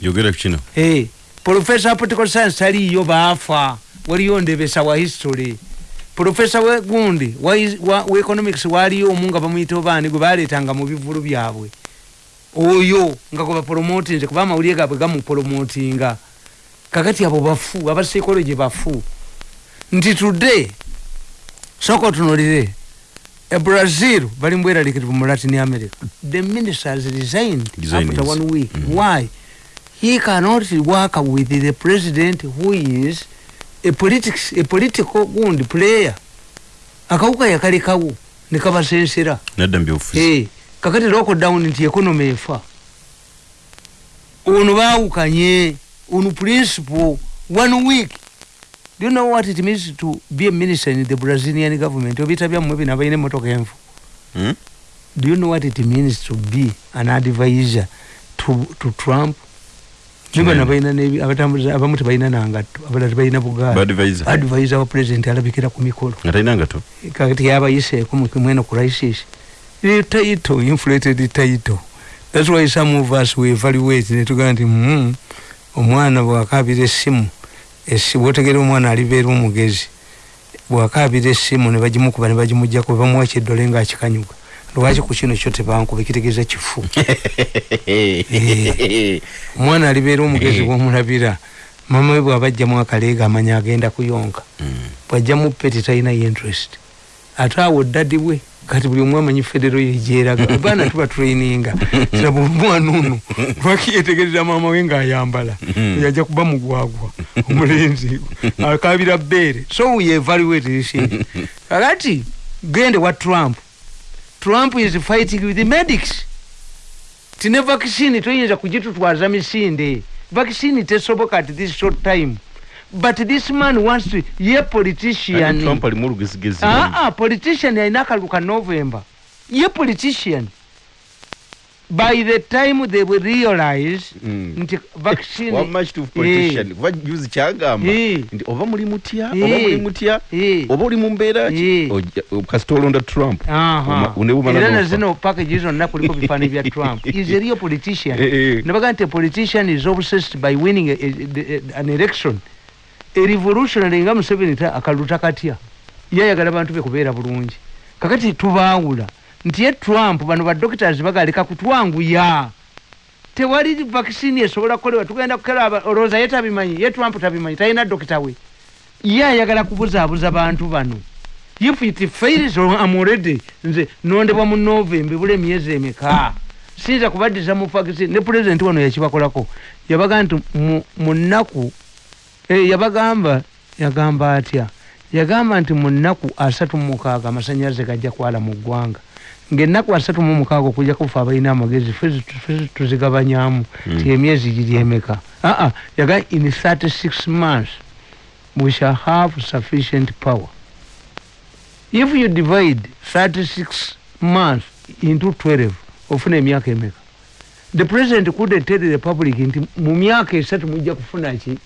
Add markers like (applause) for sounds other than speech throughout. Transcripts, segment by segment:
yogera kino hey, profesa political science aliyo baafa waliyo ndebesa wa history. Profesa we gundi wa, wa, wa economics waliyo omu nga bamuyita obaani gwe baleetanga mu bivulu byabwe. Oyo nga gwe bapromotinze kuba amawulire gaabwe gamupromotinga kakati abo bafu aba psychology bafu. Nti today soka otunulire e brazil bali mbweralikirivu mu latin america. The minister has resigned after one week. Mhm. why he cannot work with the president who is a politics a political gundi player. Akawuka yakalekawo nekabasensera nadda mu byobufuzi hey, kakati lockdown nti economy efa. Ono bawukanye ono principle one week. Do you know what it means to be a minister in the brazilian government? Obita byammwe bino abalina emotoka enfu Hmm? do you know what it means to be an advisor to, to trump Kinene. nibano balina abatambuza abamu tebalina nangatto abalala tebalina bugaali. Badvisor. advisor wa president alabikira ku mikolo. Kakati yabayiseeko mweno crisis the title inflated title that's why some of us we evaluate netugaa nti mm, omwana bwakabira essimu bwotegera omwana alibeera omugezi bwakabira essimu nebagimukuba nebagimujjako bamuwa kyeddole ngaakikanyuga lwaki ku kino kyo tebankuba kitegeeza kifu (laughs) omwana alibeera omugezi bwomulabira mama we bwabajjamu akaleega amanya agenda kuyonka. Bwajjamu peti talinayo interest. Ate awo ddadi bwe kati buli omu amanyi federo yegyeraga (laughs) baana tuba traininga. Kiraba omwana ono lwaki yetegereza maama we ng'ayambala? Yajja kuba mugwagwa omulenzi (laughs) akabira bbeere. So we evaluate this kakati gende wa trump trump is fighting with the medics. Tine vaccine toyinza kugitutwaza misinde. Vaccine tesoboka at this short time. But this man wants to ye politician. Trump alimu olugezigezi ah, ah, politician alina akalulu ka november. Ye politician by the time they will realize Mm. nti vaccine wamma kituufu politician kuba juzi kyagamba Eh. nti oba muli mutya Eh. oba muli mutya Eh. oba oli mu mbeera ki Eh. Kasita olonda trump Aha. Uma- ne bumala era n'ofa. nazino package zonna kuliko (laughs) bifaani bya trump is a real politician Eh, eh. nebaga nti a politician is obsessed by winning a, a, a, an election a revolutionary nga museveni ta akalulu takatya ye ayagala bantu be kubeera bulungi kakati tubaawula nti ye trump bano badoctors bagaleka kutwanguya tewali vaccine esobola kukolewa tugenda kukera olowooza ye tabimanyi ye trump tabimanyi talina dokita we. Ye ayagala kubuzaabuza bantu bano. If it fails am already nze nondebwa mu novemba ebula emyezi emeka? Siyinza kubaddiza mu vaccine ne pulezidenti wano yakibakolako. Yabaga nti mu- nnaku eh, yabagamba yagamba atya? Yagamba nti mu nnaku asatu mu mukaaga amasanyalaze gajja kwala mu ggwanga ngaennaku asatu mu mukaaga okujja kufa abalina amagezi ffe zi- ffe zi- tuzigabanyamu Mm. ti emyezi giri emeka aa yaga in 36 months we shall have sufficient power. If you divide 36 months into 12 ofuna emyaka emeka the president couldn't tell the public nti mu myaka esatu mujja kufuna ki?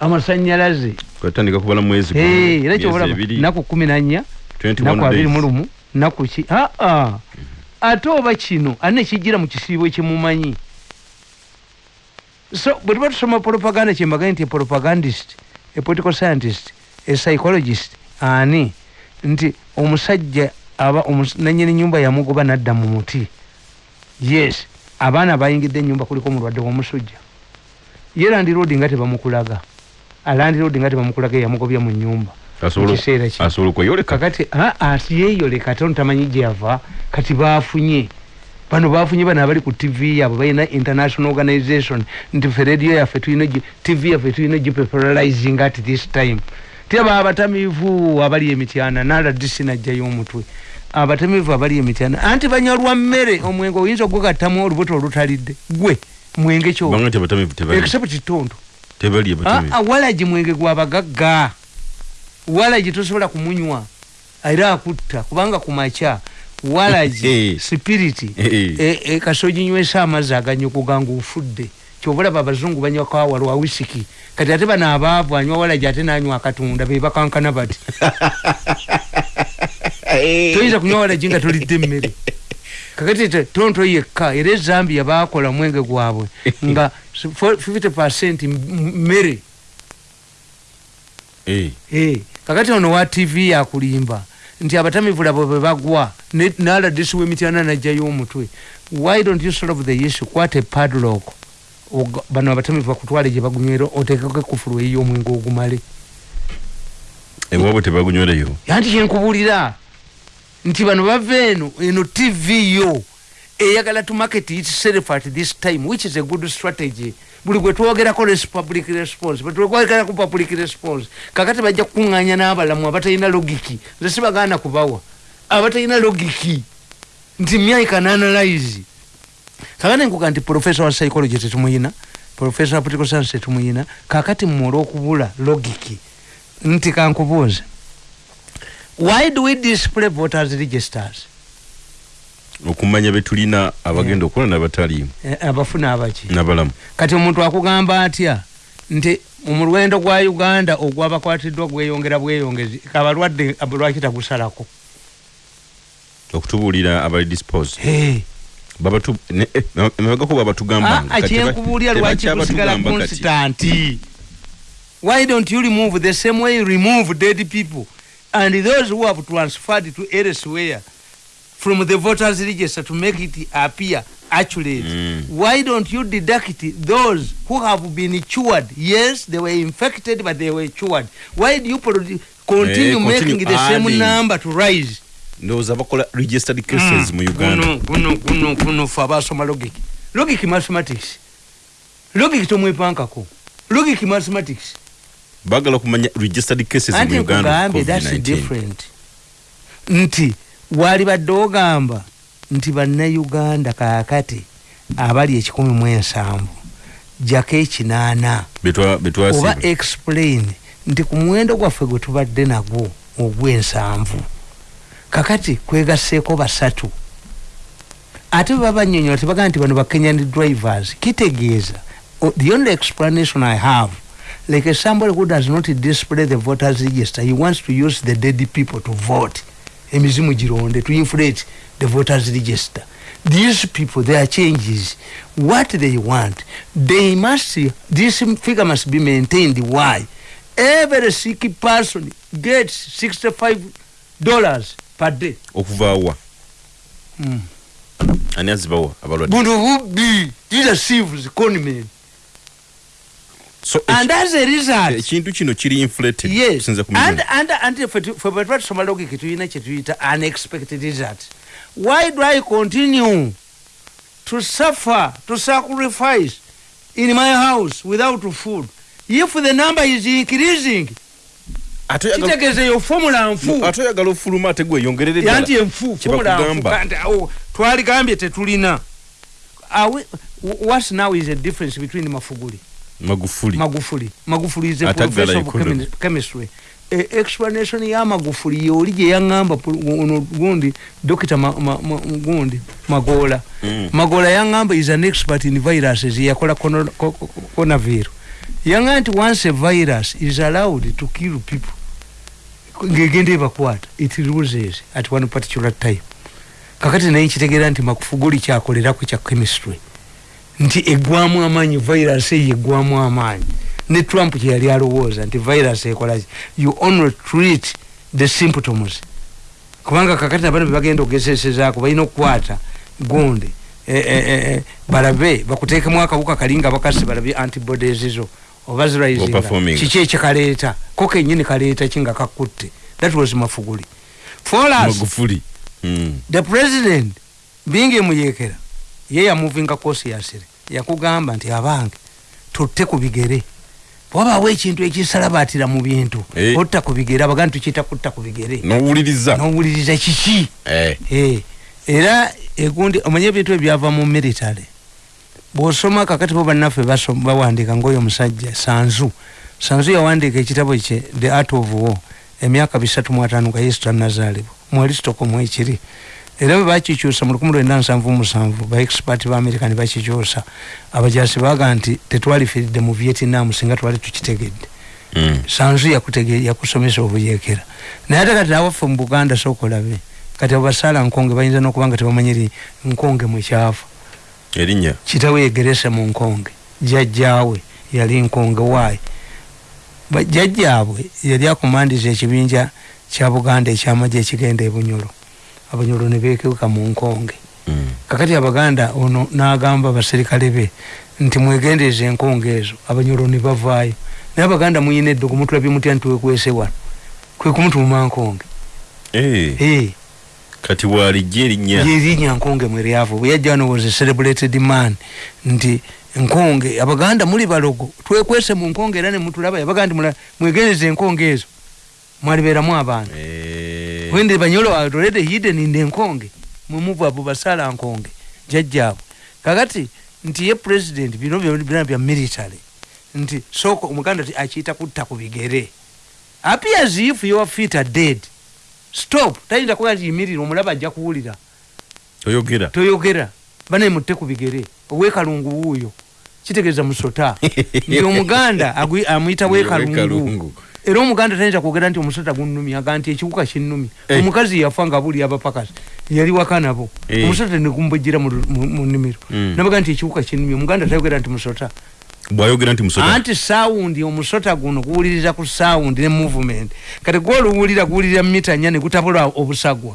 Amasanyalaze. Kwatandika kubala mwezi gumu, era ebiri, naku kumi nanya 21 naku abiri days. mu lumu naku ki aa ate oba kino ane kijira mu kisiibo kyemumanyi so bwe tuba tusoma propaganda kyembagaye nti propagandist a political scientist a psychologist ani? Nti omusajja aba nanyini nyumba yamugoba nadda mu muti. Yes abaana bayingidde enyumba kuliko omulwadde w'omusujja. Ye landiroodi nga tebamukulaga. Alandiroodi nga tebamukulaga eyamugobya mu nyumba Asobola- okweyoleka kakati ati yeeyoleka ate ono tamanyi gyeyava kati baafunye. Bano baafunye bano abali ku tv yaabwe balina international organization. Nti fe radio yaffe tulina tv yaffe tulina gipeperarizing at this time. Tyaba abatamiivu abali emityana naladisi najjayo omutwe. Abatamiivu abali emityana anti banyolwa mmere omwenge oyinza ogugattamu olubuto olutalidde? Gwe mwenge kyo banga nti abatamivu tebali. Except kitondo abatamivu Ah, ah, walagi mwenge gwabagagga walagi tosobola kumunywa era akutta kubanga kumakya walagi (laughs) Eh. sipiriti Eh, eh. e, e, kasoginywesa amazzi aganyogoga ngaofudde kyobalaba abazungu banywa kawa lwa wisiki kati ate bano abaavu anywa walagi ate nanywa akatunda bebakankana bati. (laughs) Toyinza kunywa walagi nga tolidde emmere. (laughs) Kakati tonto yekka era ezambia bakola mwenge gwabwe nga 50 mmere Eh, Eh, kakati ono wa tv yakulimba nti abatamivu labo bwe bagwa. Naladisi w'emityana najjayo omutwe why don't you solve the issue? Kwata epadlock bano abatamivu bakutwale gye bagumyero oteekeko ekufulu ey'omwenge ogumale. Ewabwe tebagunywereyo anti kyenkubulira nti bano bava eno eno tv yo. Eyagala to market itself at this time which is a good strategy buli gwe twogerako public response. Bwetwogerako public response. Kakati bajja kukuŋŋanya n'abalamu abatalina logiki. Nze sibagaana kubawa. Abatalina logiki. Nti myai can analyze. Kakati nkuga nti professor wa psychology tetumuyina professor wa political science tetumuyina kakati mmwe olw'okubula logiki. Nti kankubuuze. Why do we display voters registers okumanya betulina abagenda okukola nabataliimu Eh, abafuna abaki. nabalamu. Kati omuntu akugamba atya? Nti omulwendo gwa uganda ogwabakwatiddwa gweyongera bweyongezi abalwadde ab- lwaki tagusalako? Okutubuulira abali dispose Hey. babatu ne- eh, Ah, lwaki tusigala constanti? Why don't you remove the same way you remove dead people and those who have transferred to elsewhere from the voters register to make it appear accurate Mm. why don't you deduct those who have been cured? Yes they were infected but they were cured. Why do you produ- continue Eh, making continue the same adding. number to rise? Ndowooza bakola registered cases mu uganda guno guno guno fe abasoma logic. Logic mathematics. Logic tomwepankako logic mathematics. Bagala okumanya registered cases anti mu uganda nkugambye of thats COVID-19. different. Nti wali badde ogamba nti bannayuganda kaakati abali ekikumi mu ensanvu jako ekinaana. Oba explain nti ku muwendo gwaffe gwe tubadde nagwo ogw'ensanvu kakati kwegasseeko basatu. Ate bwe babanyonyola tebagaa nti bano bakenyan drivers kitegeeza o- the only explanation i have like somebody who does not display the voters register he wants to use the dead people to vote emizimu gironde to inflate the voters register. These people their changes what they want they must this figure must be maintained. Why? Every sick person gets 65 dollars per day. Okuvaawa mm. ani azibawa abalwadde. Buno bubbi these conmen so and as a result. Ekintu kino kiri inflated yes. and, and, and fe bwe tuba tusoma logiki tulina kyetuyita unexpected result. Why do i continue to suffer to sacrifice in my house without food? If the number is increasing kitegeeza eyo formula nfu ate oyagala ofuluma ate gweyongerere ddala yanti enfu formula nfu kandi awo twaligambye tetulina. What now is a difference between mafuguli magufuli. Magufuli. Magufuli is a professor of chemi- chemistry. E explanation ya magufuli yoli gye yaŋŋamba pu- ono gundi dokita ma, ma, ma, gundi magola. Mm. magola yaŋŋamba is an expert in viruses yakola conaviro yaŋŋamba nti once a virus is allowed to kill people ngegenda ebakwata it loses at one particular time. Kakati naye nkitegeera nti makufuguli kyakoleraku kya chemistry nti eggwamu amaanyi virus eyo eggwamu amaanyi. Ne trump kyeyali alowooza nti virus ekolaki you only treat the symptoms. Kubanga kakati nabano bebagenda okugezesezaako balina okukwata gundi. Eh, eh, eh, balabe bakuteekemu akawuka kali nga bakasi balabe antibodies zo oba zirisinga kiki ekikaleeta ko kenyini kaleeta kinga kakutte? That was mafuguli for us the president being emuyekera ye yamuvinga kosiyasire yakugamba nti abange tutte ku bigere. Wabawo ekintu ekisalabatira mu bintu Eh. otta ku bigere abaga nti tukiyita kutta ku bigere. Nowuliriza? Nowuliriza kiki? Eh, Eh, era egundi omanye ebintu ebyava mu military. Bwosoma kakati bo bannaffe bawandiika ngaoyo omusajja sanzu. Sanzu yawandiika ekitabo kye the art of war emyaka bisatu mu ataano nga yesu tannazaalibwa. Mwalistoko ekiri era bwe bakikyusa mu lukumi lwenda nsanvu musanvu ba america ne bakikyusa. Abajasi baga nti tetwalifiridde mu vietnam singa twali tukitegedde. Mm. sanzu yakusomesa obuyekera naye ate kati awaffe mu buganda sookolabe kati abo basaala nkonge bayinza n'okuba nga tebamanyiri nkonge mwekyafa erinnya? Kitawe yegerese mu nkonge. Jjajjaawe yali nkonge waayi. Jjajjaabwe yali akumandiza ekibinja kya buganda ekyamagye ekigenda ebunyolo abunyolo ne beekeuka mu nkonge. Mm. kakati abaganda ono n'agamba abaserikale be nti mwegendeeza enkonge ezo abanyolo ne bavaayo. Naye abaganda muyina eddogo mutulabye mutya nti wekwese wano? Kwe kumutuuma nkonge. Eh, Eh, kati waalijja erinnya. Lyerinnya nkonge mwe lyava bwe yajja wano was a celebrated man nti nkonge abaganda muli balogo twekwese mu nkonge era ne mutulaba yabaga nti mula- mwegendeeza enkonge ezo. Mwalibeeramu abaana Eh, when the banyolo already hidden in the nkonge. Mwemuva abo basala nkonge. Jajjaabwe kakati nti ye president bino byo- bina bya military. Nti soko omuganda ti akiyita kutta ku bigere. Appears if your feet are dead. Stop. Tayinza kuba nti yimirira omulaba ajja kuwulira. Oyogera toyogera. Banaye mutte ku bigere. Owekalungu wuuyo. Kitegeeza musota. (laughs) Nti omuganda amuyita Wekalungu. Era omuganda tayinza kwogera nti omusota gunnumya aga nti ekiwuka kinnumya Eh. omukazi yafa nga buli abapakasi yali waka nabo. Eh. omusota negumbojera mu nnimiro. Mm. nabaga nti ekiwuka kinnumya omuganda tayogera nti musota. Bwayogera nti musota? Anti sawundi omusota guno guwuliriza ku sawundi ne movement. Kati gwoluwulira guwulirira mita nnya ne gutabula obusagwa.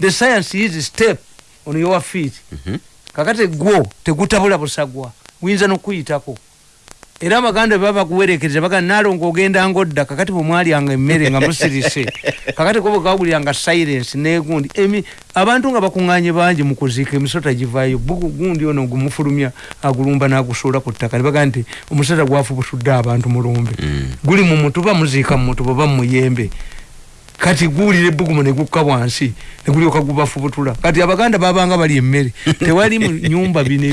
The science is step on your feet. Mhm. kakati gwo tegutabula busagwa. Guyinza nokuyitako era abaganda baba bakuwerekereza baga nalongo ogenda ngodda kakati bwemwalyanga emmere nga musirise. (laughs) Kakati ko bwekawuliranga silence negundi. Emi abantu nga bakuŋŋanye bangi mu kuziika emisota givaayo gundi ono gumufulumya agulumba n'agusuula ku ttaka. Ne baga nti omusota gwafubutudde abantu mulumbe. Mm. guli mu mutuba muziika mu mutuba oba mu muyembe kati guwulira ebbugumu ne gukka wansi ne gulyoka gubafubutula. Kati abaganda babanga bali emmere. (laughs) Tewali mu nyumba bino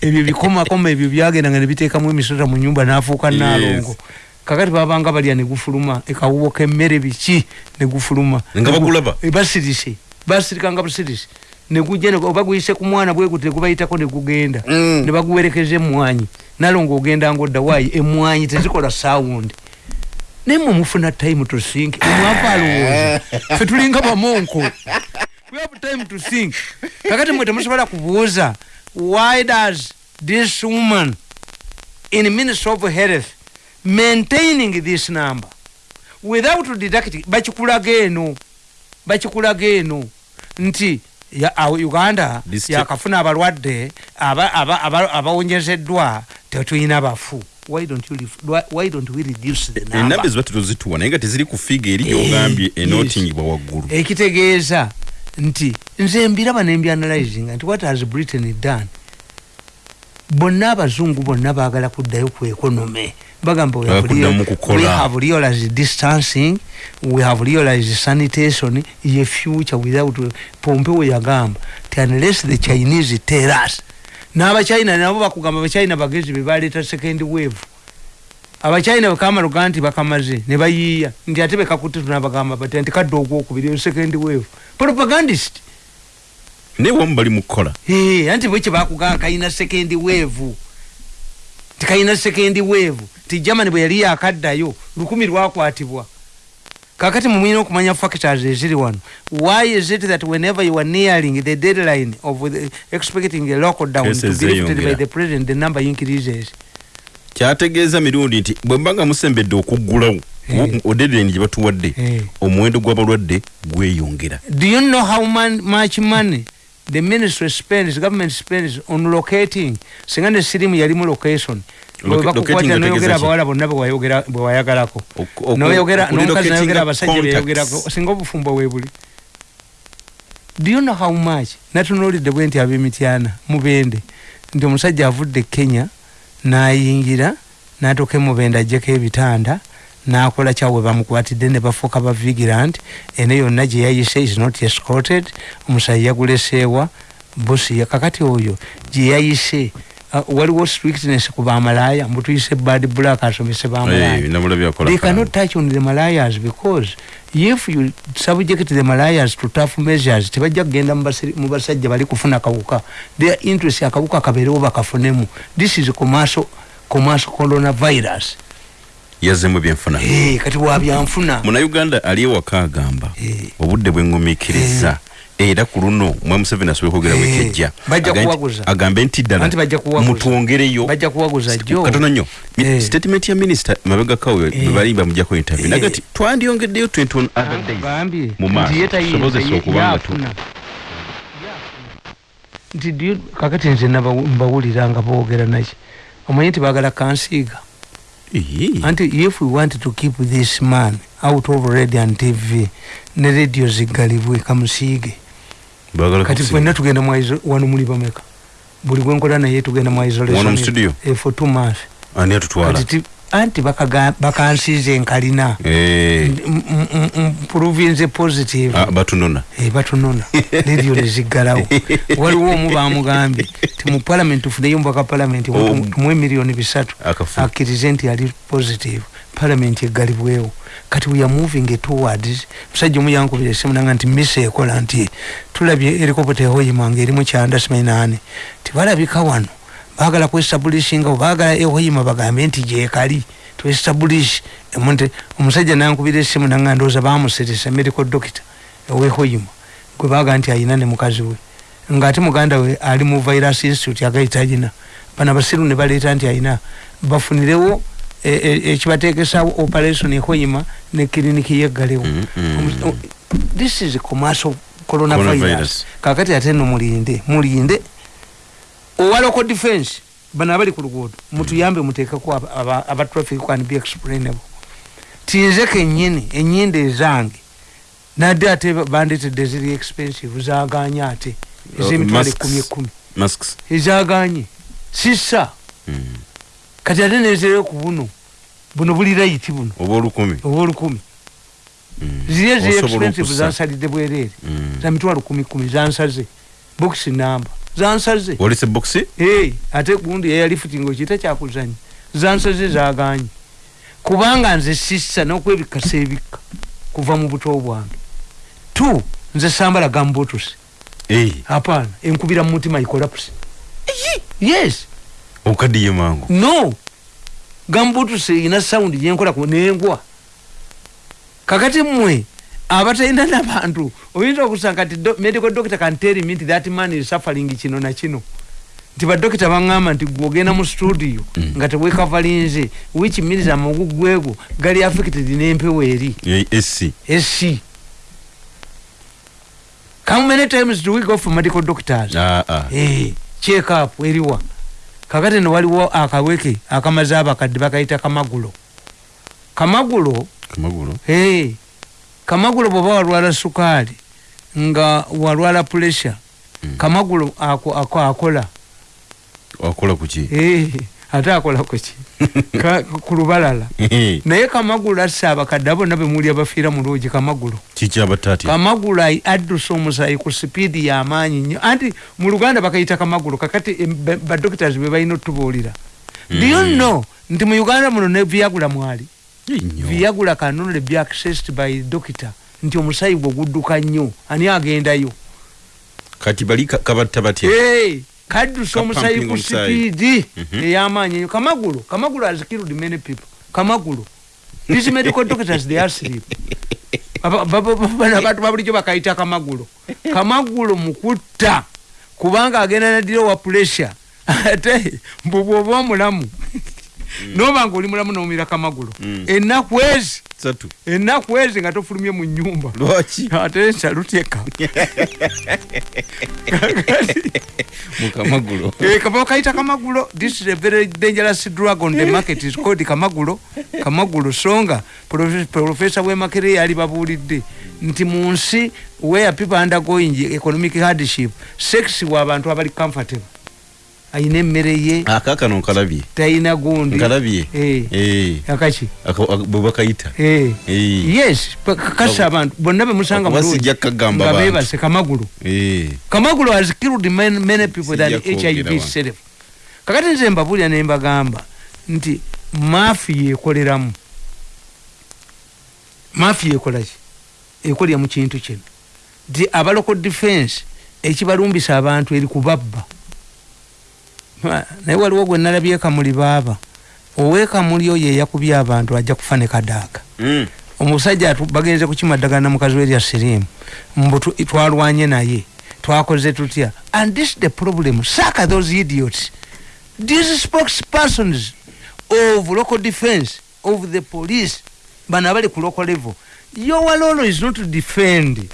ebyo bikomakoma ebyo byagendanga ne biteekamu emisota mu nyumba n'afuuka naalongo kakati babanga balya ne gufuluma. Ekawuwo k'emmere biki ne gufuluma? Nga bagulaba? E, basirise basirikanga busirise ne gujja ne- oba guyise ku mwana bwe guti ne gubayitako ne Mm. baguwerekeza emmwanyi nalongo ogenda ngodda waayi emmwanyi tezikola saawundi naye mwe mufuna time to think omwava alowooza fe tulinga bamonko we have time to think kakati mwe temusobola kubuuza why does this woman in ministry of health maintaining this number? Without deducting bakikulaga eno bakikulaga eno nti uganda yakafuna abalwadde aba- aba- aba- abawonyezeddwa tetulina bafu why don't, you, why, don't we reduce the number? ziba tetuzituwa naye nga teziri ku figa eri Eh, gyogambye yes. enotingibwa waggulu. Ekitegeeza nti nze mbiraba nembyanalizing nti what has britain done? Bonna abazungu bonna baagala kuddayo ku ekonome. Bagamba we have realized distancing. We have realized sanitation. Ye future without pompeo yagamba ti unless the chinese tell us n'abachina nabo bakugamba abachina bagezi be baleeta second wave. Abachina bekamaloga nti bakamaze ne bayiiya nti ate bekakutte tunabagamba bati nti kadde ogwokubiri second wave. Propagandist. Naye wamu bali mu kukola Eh, anti bwe kyebakugamba kayina second wave? Tikayina second wave. Ti germany bwe yali yakaddayo lukumi lwakwatibwa kakati mumwina okumanya factors eziri wano why is it that whenever you are nearing the deadline of the, expecting a lockdown to Cases be lifted by the president the number increases kyategeeza mirundi nti bwe mba nga musembedde okuggulawo Eh. odedeni gye batuwadde Eh. omuwendo gw'abalwadde gweyongera do you know how man, much money the ministry spends government spends on locating singa ne sirimu yali mu location. Loca- locating bakukwata noyogera abawala bonna bwewayogera- bwe wayagalako. Oku- oku- noyogera nomukazi nayogera abasajja beyogerako singa obufumbo webuli do you know how much natunuulidde bwe nti ab'emityana mubende nti omusajja avudde kenya nayingira natuuka emubende ajjeko ebitanda nakola kyawe bamukwatidde ne bafuuka ba vigilant. Eno yonna gye yayise is not escorted. Omusayi yaguleseewa bosi ya kakati oyo gye yayise uh, waliwo strictness ku bamalaaya mbutuyise bad black asomese bamalaaya. Nabulabye akola they kalamu. cannot touch on the malayas because if you subject the malayas to tough measures tebajja kugenda mu basajja bali kufuna kawuka their interest akawuka kabeerewo bakafunemu this is commercial, commercial coronavirus yazemu ebyenfuna hey, kati wabyanfuna munauganda ali ewaka agamba Eh. obudde bwengumiikiriza era ku luno mwe museveni asobola kwogera Eh, wekejja bajja Aga nti- kuwaguza. agambe nti ddala Anti bajja kuwaguza. mutwongereyo bajja kuwaguza jjo katono nnyo Mi- Eh. statement ya minisita mabega kawe Eh. bebali bamujjako interview Eh. naga ti twandyongeddeyo 21 other days bambye mu maaso nti ye tayinza, tusobozesa ye- okubanga tu- nti you- kakati nze naba- mbawulira nga boogera naki omanyi nti baagala kansiiga Ehe. Anti if we want to keep this man out of radio and tv ne radio ziggalibwe kamusiige Baagala kati fwenna tugenda mu iso- wano muli bameka. Buli gwenkola naye tugenda mu isolation Wano mu studio? eh, for two months. Ani atutwala? Kati ti- anti bakansiize nkalina Eh. province positive. Ah, batunona. Eh, batunona. Radio neziggalawo (laughs) waliwo omu bamugambye ti mu palamenti tufuneyo mubaka palamenti Oh. tumuwe miliyoni bisatu. Akkirize nti ali positive. Palamenti eggalibwewo. Kati we are moving towards musajja omu yankubira esimu nanga nti misa ekola nti tulabye helikopota ehoyima nga erimu kyanda simainaane tibalabika wano baagala kwestablishinga baagala ehoyima bagambe nti gyekali twestablish emunte omusajja nankubira esimu nanga ndooza bamuseresa medical doctor ewehoyima gwe baga nti ayina ne mukazi we. Ngaate muganda we ali mu virus institute agaitalina bano abasiru ne baleeta nti ayina. Bafunirewo e- e- ekibateekesawo operation ehoyima ne kiriniki yeggalewo. Mm, mm. This is commercial Coronavirus. kakati ate no mulinde. Mulinde owa local defense bano abali ku luguudo. Mutuyambe muteekeko aba- traffic can be explainable. Tinze kenyini enyinde ezange nadde ate bandetedde ziri expensive zaganye ate. Ezemitwalo masks. ekumi ezaganye sisa Mm. kati ate nezere ku buno buno buli rayiti buno. Oba olukumi oba olukumi Mm. ziri eziri Osobola expensive zansalidde bwereere. Mm. za mitwalo kumi kumi zansaze. Box namba zansaze walese boxi hey, ate gundi eyalifutinga okiyita kyakuzanya zansaze zaganye. Kubanga nze sissa n'okwebikasa ebikka kuva mu buto bwange. Tu nze sambala gambotusi Eh, hapana enkubira mu mutima ikolapsi yes. Okaddiye mangu. No. Gambutusi erina sawundi gyenkola ku nengwa. Kakati mmwe abatalina nabantu oyinza okusanga do- medical doctor can tell me nti that man is suffering kino na kino. Nti badokita baŋŋamba nti gwogenda mu studio Mm. nga tewekavalinze which means amagugwego gali affected n'empewo eri. Eh, esi how many times do we go for medical doctors? Ah, ah. Eh, check up eriwa. Kakati no waliwo akaweke akamaze abakadde bakayita kamagulo. Kamagulo? Kamagulo? Hey, kamagulo bwoba walwala sukaali nga walwala pressure Mm. kamagulo ako, ako akola. Wakola kuki hey, ate akola kuki (laughs) ku lubalala. Naye kamagulo asse abakadde bonna bemuli abafiira mu lwogi kamagulo. Kamagulo addusa omusayi ku sipiidi y'amaanyi nnyo. Anti mu luganda bakayita kamagulo kakati badoctors be balina otubuulira do you Mm. know nti mu uganda muno ne viagula mwali Viagula kanonole be accessed by doctor. Nti omusayi gwe gudduka nnyo ani agendayo? Kati bali ka- kabatta batya? Hey, kaddusa omusayi ku sipiidi Mhm. ey'amaanyi ennyo. Kamagulo kamagulo has killed many people. Kamagulo. These medical doctors they are (laughs) bano abantu babulijjo bakayita kamagulo. Kamagulo mukutta kubanga agenda nadira wa pressure. (laughs) Ate mbu bwoba omulamu noba nga oli mulamu nomira kamagulo Mm. ennaku ezi. Ennaku ezi nga tofulumye mu nyumba lwaki? (laughs) Ate nsalutyeka (laughs) mukamagulu kaba kayita kamagulo this is a very dangerous drug on the market is called kamagulo kamagulo songa. Profe- professor wemakere yali babuulidde. Nti mu nsi where people undergoing economic hardship sex wa abantu abali comfortable ayina emmere ye. Akakano nkalabye tayina gundi. Nkalabye Eh, Eh, akaki. Aka- aka- bwe bakayita. Eh. Eh. yes. Kakasa abantu bonna bemusanga Okuba mulungi sijja kagamba nga bantu. bebase kamagulo Eh, kamagulo has killed many, many people than hiv itself. Kakati nze mbabulya ne mbagamba nti maafi yekoleramu maafi yekolaki ekolera mu kintu kino. Nti abaloko defense ekibalumbisa abantu eri kubabba naye waliwo gwe nalabye kamuli baaba. Owekamuli oyo eyakubye abantu ajja kufa ne kadaaka mm, omusajja bagenze kukimaddagana mukazi we lya sirimu. Mbu twalwanye naye twakoze tutya. And this the problem. Saka those idiots. These spokespersons of local defense of the police bano abali ku local level. Your role is not to defend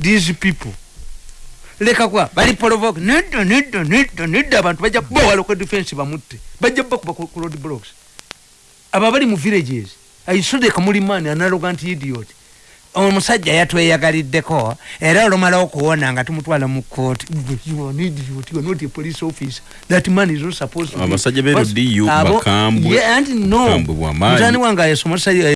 these people leka kwa bali provoke nedda nedda nedda nedda abantu. Bajja bowa local defense bamutte bajja bakuba ku ku road blocks. Aba bali mu villages. Aisudeka muli mani analogant idiot. Omusajja yatweyagaliddeko era olumala okuwona nga tumutwala mu kooti an are not a police officer. That man is not supposed to be- Abasajja abo- bakambwe. Yeah, and no. Mutani wange ayesomesa